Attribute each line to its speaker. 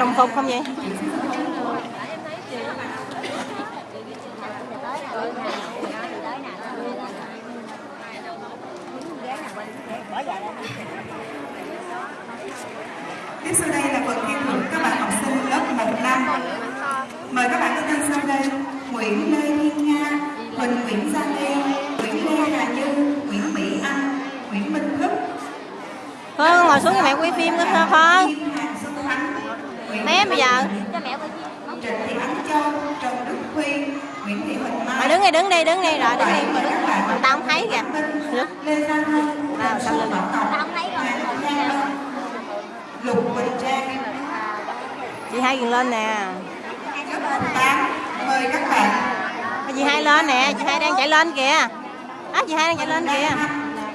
Speaker 1: chụp không vậy
Speaker 2: Tiếp sau đây là phần khen thưởng các bạn học sinh lớp 1 năm. Mời các bạn có tên sau đây: Nguyễn Lê Thiên Nga, Huỳnh Nguyễn Gia Lê, Nguyễn Lê Hà Như, Nguyễn Mỹ Anh, Nguyễn Minh Thức.
Speaker 1: Phương ngồi xuống cho mẹ quay phim nữa thôi Phương đứng đi đứng đi đứng đi. Rồi đứng
Speaker 2: bạn
Speaker 1: Mà tao không thấy kìa. À, sau lưng.
Speaker 2: Tao không thấy rồi. Lục Quỳnh Trang.
Speaker 1: chị hai gần lên nè?
Speaker 2: Lớp 8, mời các bạn.
Speaker 1: Chị hai lên nè. Chị hai đang chạy lên kìa. Á chị hai đang chạy lên kìa